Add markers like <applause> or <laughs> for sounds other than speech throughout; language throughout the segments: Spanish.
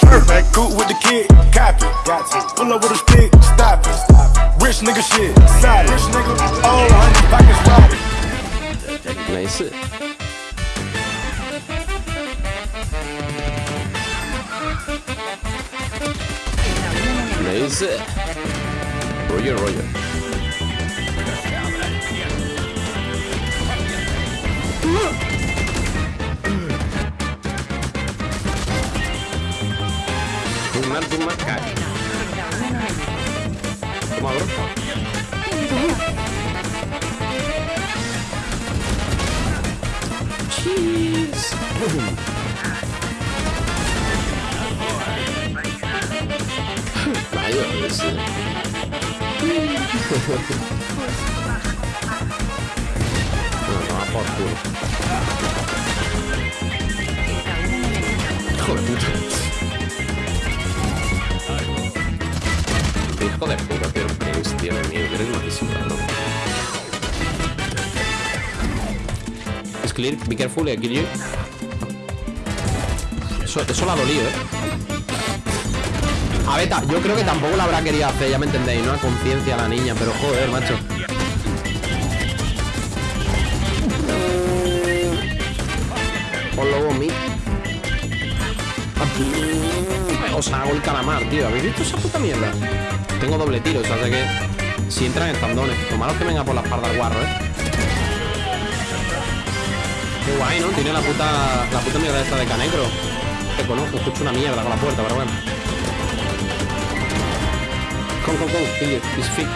Perfect, cool with the kid, copy. Pull up with a stick, stop it. Rich nigga shit, solid. Rich nigga, oh, honey, pockets wide. Nice. Nice. Roger, Roger. Tumar, tumar, cae. Toma, bro. Cheese. Vaya, ese. Bueno, toma por culo. Hijo de puta. De puta, tío. Mío. Eres malísimo. Es clear. Be careful, I kill you. Eso, eso la dolido, eh. A ver, ta- yo creo que tampoco la habrá querido hacer, ya me entendéis, ¿no? A conciencia la niña, pero joder, macho. Os lo vomí. Os hago el calamar, tío. ¿Habéis visto esa puta mierda? Tengo doble tiro, o sea, sé que si entran estandones. Lo malo es que venga por la espalda el guarro, ¿eh? Qué guay, ¿no? Tiene la puta, la puta mierda esta de canecro. Te conozco, escucho una mierda con la puerta, pero bueno. Come, kill it. It's fit.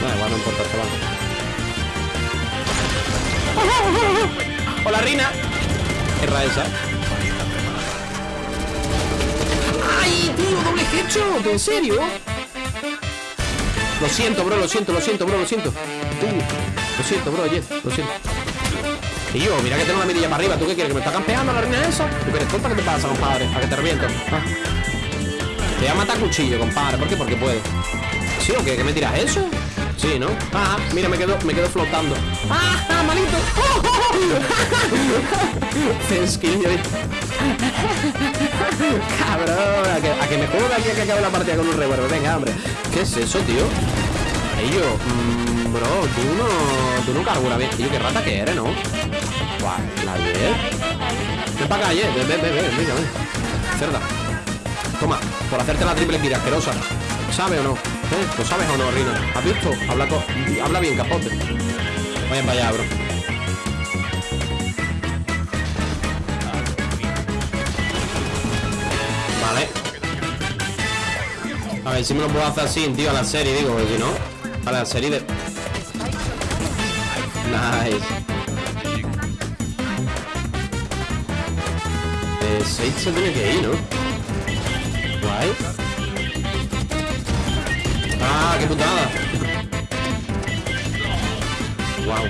Da igual, no importa, chaval. <laughs> ¡Hola, Rina! Erra esa. ¡Doble headshot! ¿En serio? Lo siento, bro, lo siento, lo siento, bro, lo siento. Lo siento, bro, Jet, lo siento. Y yo, mira que tengo una mirilla para arriba. ¿Tú qué quieres? ¿Que me está campeando la reina esa? ¿Tú qué eres tonta? ¿Qué te pasa, compadre? ¿A que te reviento? Ah. Te voy a matar cuchillo, compadre. ¿Por qué? Porque puedo. ¿Sí o qué? ¿Que me tiras eso? Sí, ¿no? Ah, mira, me quedo, me quedo flotando. ¡Ah, malito! Censquillo. <laughs> Cabrón, a que, a que me juego de aquí a que acabe la partida con un revólver. Venga, hombre. ¿Qué es eso, tío? Yo, mm, bro, tú no, tú no carburas bien. Tío, qué rata que eres, ¿no? Guau, la Jet. Ven para acá, Jet. Ven, ven, ven, ven, venga, ven. Cerda. Toma, por hacerte la triple tira asquerosa. ¿Sabe o no? ¿Eh? ¿Lo sabes o no, Rina? ¿Has visto? Habla, habla bien, capote. Vayan para allá, bro. Vale. A ver si me lo puedo hacer así, tío, a la serie, digo, porque si no. A la serie de. Nice. Eh, Sage se tiene que ir, ¿no? Guay. Ah, qué putada. Wow.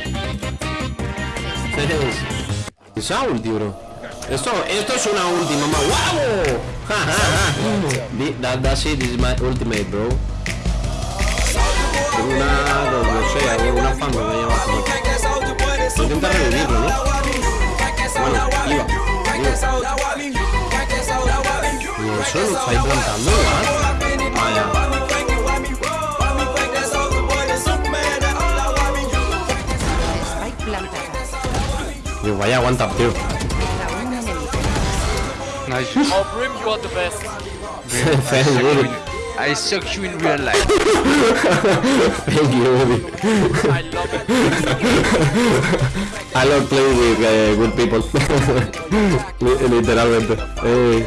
Esa ulti, bro. Esto, esto es una última, más. ¡Wow! Ja, ja, ja. Di- That, that shit is my ultimate, bro. Tengo una, no, no sé, algo- una fan me llama así. Intenta revivirlo, ¿no? Bueno, iba. iba. Y eso lo estáis plantando, ¿verdad? Vaya. Vaya, aguanta, tío. Aún enemigo. Nice. Oh, Brim, you are the best. <laughs> Thank you, I suck you in real life. thank you, baby. I love it. I love playing with uh, good people. <laughs> Li- Literalmente. Eh,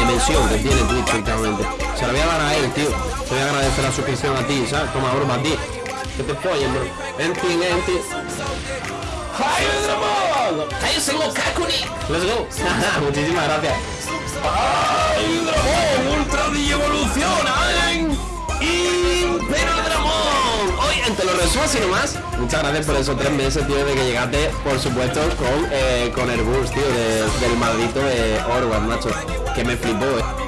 expansión que tiene Twitch últimamente. Se la voy a dar a él, tío. Te voy a agradecer la suscripción a ti, ¿sabes? Toma, bro, para ti. Que te follen, bro. Enti, enti. ¡Cállese, Kakuni! ¡Let's go! <laughs> Muchísimas gracias. ¡Ay, Dramón! ¡Ultra evoluciona en Imperio Dramón! Hoy, te lo resumo así nomás. Muchas gracias por esos tres meses, tío, de que llegaste, por supuesto, con, eh, con el boost, tío, de- del maldito de Orwell, macho. Que me flipó.